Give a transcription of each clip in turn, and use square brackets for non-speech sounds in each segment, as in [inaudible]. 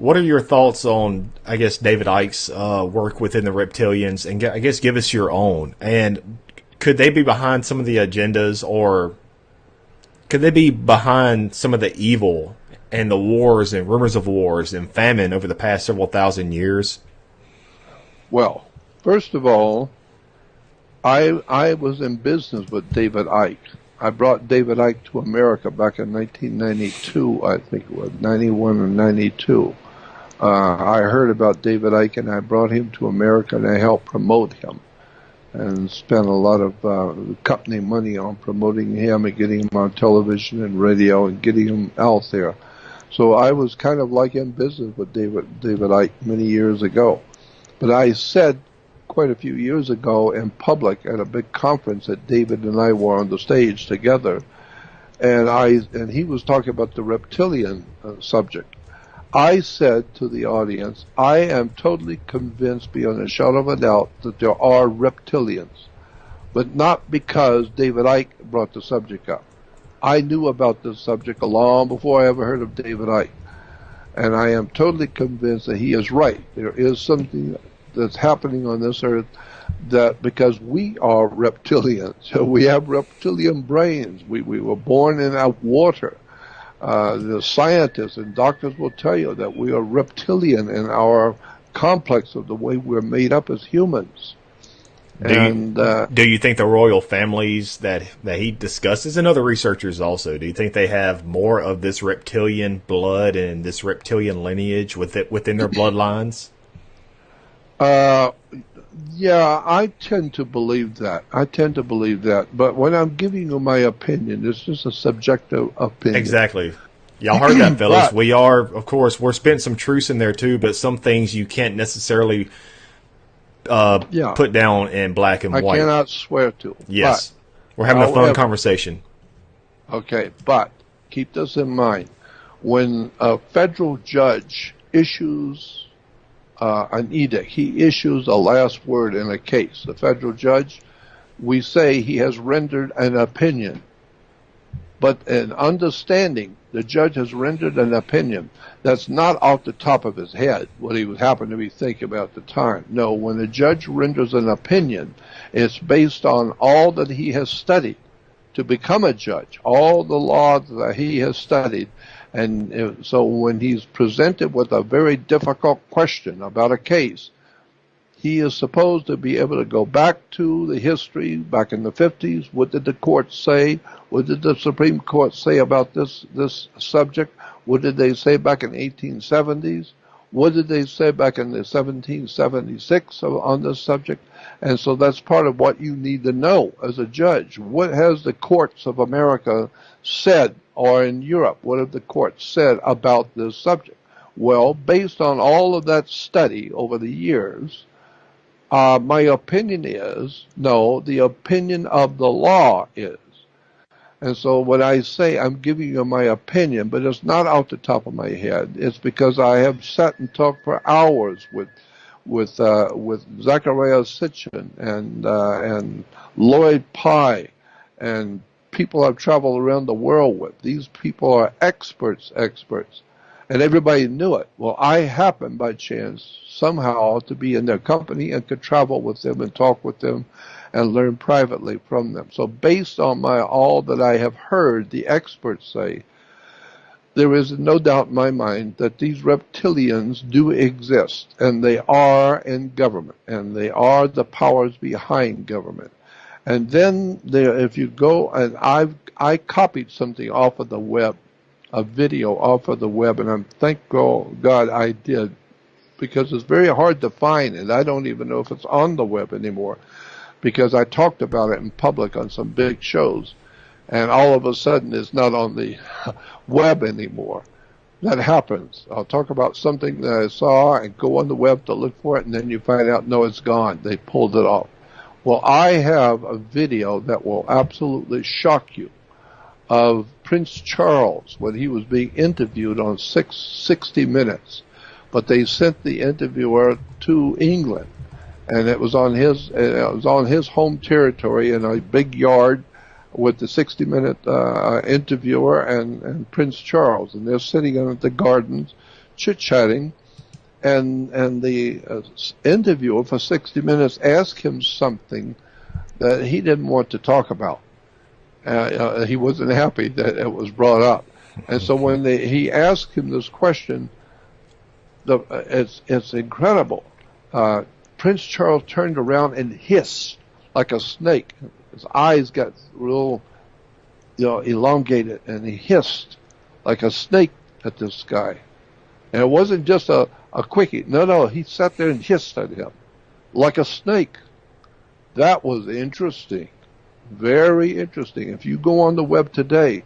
What are your thoughts on, I guess, David Icke's uh, work within the reptilians, and I guess give us your own? And could they be behind some of the agendas, or could they be behind some of the evil and the wars and rumors of wars and famine over the past several thousand years? Well, first of all, I I was in business with David Icke. I brought David Icke to America back in 1992, I think it was 91 or 92. Uh, I heard about David Icke and I brought him to America and I helped promote him and spent a lot of uh, company money on promoting him and getting him on television and radio and getting him out there. So I was kind of like in business with David David Icke many years ago. But I said quite a few years ago in public at a big conference that David and I were on the stage together, and I and he was talking about the reptilian uh, subject. I said to the audience, I am totally convinced beyond a shadow of a doubt that there are reptilians, but not because David Icke brought the subject up. I knew about this subject long before I ever heard of David Icke. And I am totally convinced that he is right. There is something that's happening on this earth that because we are reptilians, so [laughs] we have reptilian brains. We, we were born in our water. Uh, the scientists and doctors will tell you that we are reptilian in our complex of the way we're made up as humans. Do and you, uh, do you think the royal families that that he discusses and other researchers also do you think they have more of this reptilian blood and this reptilian lineage with it within their bloodlines? Uh, yeah, I tend to believe that. I tend to believe that. But when I'm giving you my opinion, it's just a subjective opinion. Exactly. Y'all heard that, [clears throat] fellas. but, we are, of course, we're spent some truths in there too, but some things you can't necessarily uh, yeah. put down in black and I white. I cannot swear to. Yes. But, we're having a fun conversation. Okay, but keep this in mind. When a federal judge issues uh, an edict. He issues a last word in a case. The federal judge, we say he has rendered an opinion. But an understanding, the judge has rendered an opinion that's not off the top of his head, what he would happen to be thinking about at the time. No, when a judge renders an opinion, it's based on all that he has studied to become a judge, all the law that he has studied, and uh, so when he's presented with a very difficult question about a case, he is supposed to be able to go back to the history back in the 50s. What did the court say? What did the Supreme Court say about this, this subject? What did they say back in 1870s? What did they say back in the 1776 on this subject? And so that's part of what you need to know as a judge. What has the courts of America said or in Europe, what have the courts said about this subject? Well, based on all of that study over the years, uh, my opinion is no, the opinion of the law is. And so when I say I'm giving you my opinion, but it's not out the top of my head, it's because I have sat and talked for hours with with uh, with Zecharia Sitchin and uh, and Lloyd Pye and people I've traveled around the world with. These people are experts, experts. And everybody knew it. Well, I happened by chance somehow to be in their company and could travel with them and talk with them and learn privately from them. So based on my all that I have heard the experts say, there is no doubt in my mind that these reptilians do exist and they are in government and they are the powers behind government. And then there, if you go and I've I copied something off of the web, a video off of the web, and I'm thank God I did, because it's very hard to find, and I don't even know if it's on the web anymore, because I talked about it in public on some big shows, and all of a sudden it's not on the [laughs] web anymore. That happens. I'll talk about something that I saw and go on the web to look for it, and then you find out no, it's gone. They pulled it off. Well, I have a video that will absolutely shock you of Prince Charles when he was being interviewed on six, 60 Minutes. But they sent the interviewer to England, and it was on his it was on his home territory in a big yard with the 60 Minute uh, interviewer and, and Prince Charles, and they're sitting in the gardens chit chatting, and and the uh, interviewer for 60 minutes asked him something that he didn't want to talk about. Uh, uh, he wasn't happy that it was brought up, and so when they, he asked him this question, the, uh, it's it's incredible. Uh, Prince Charles turned around and hissed like a snake. His eyes got real, you know, elongated, and he hissed like a snake at this guy. And it wasn't just a, a quickie. No, no, he sat there and hissed at him like a snake. That was interesting. Very interesting. If you go on the web today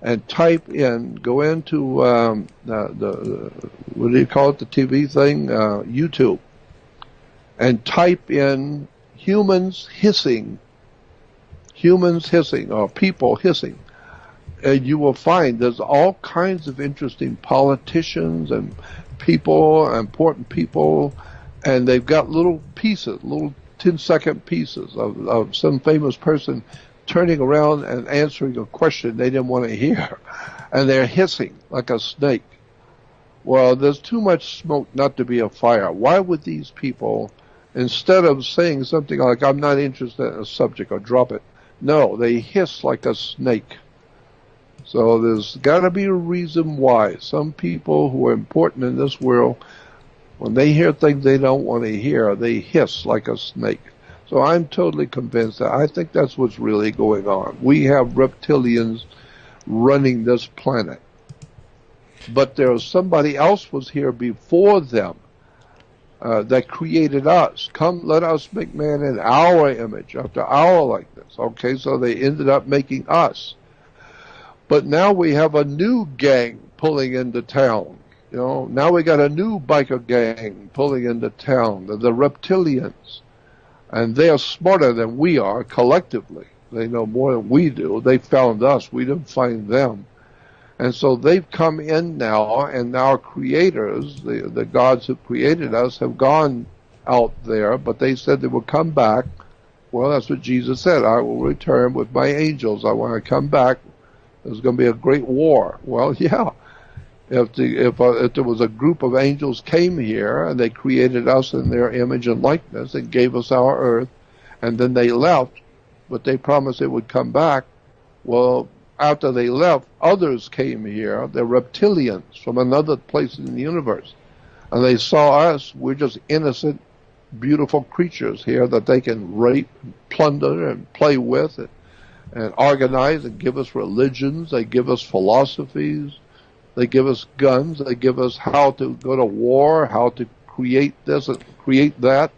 and type in, go into um, the, the, what do you call it, the TV thing, uh, YouTube, and type in humans hissing, humans hissing, or people hissing. And you will find there's all kinds of interesting politicians and people, important people, and they've got little pieces, little 10 second pieces of, of some famous person turning around and answering a question they didn't want to hear. [laughs] And they're hissing like a snake. Well, there's too much smoke not to be a fire. Why would these people, instead of saying something like, I'm not interested in a subject or drop it, no, they hiss like a snake. So there's got to be a reason why some people who are important in this world, when they hear things they don't want to hear, they hiss like a snake. So I'm totally convinced that I think that's what's really going on. We have reptilians running this planet. But there was somebody else was here before them uh, that created us. Come, let us make man in our image, after our likeness. Okay, so they ended up making us. But now we have a new gang pulling into town. You know, now we got a new biker gang pulling into town, the, the reptilians. And they are smarter than we are collectively. They know more than we do. They found us. We didn't find them. And so they've come in now, and our creators, the, the gods who created us, have gone out there, but they said they would come back. Well, that's what Jesus said. I will return with my angels. I want to come back there's going to be a great war. Well, [laughs] yeah. If, the, if, uh, if there was a group of angels came here and they created us in their image and likeness and gave us our earth, and then they left, but they promised they would come back. Well, after they left, others came here. They're reptilians from another place in the universe. And they saw us. We're just innocent, beautiful creatures here that they can rape, and plunder, and play with. And and organize and give us religions. They give us philosophies. They give us guns. They give us how to go to war, how to create this and create that.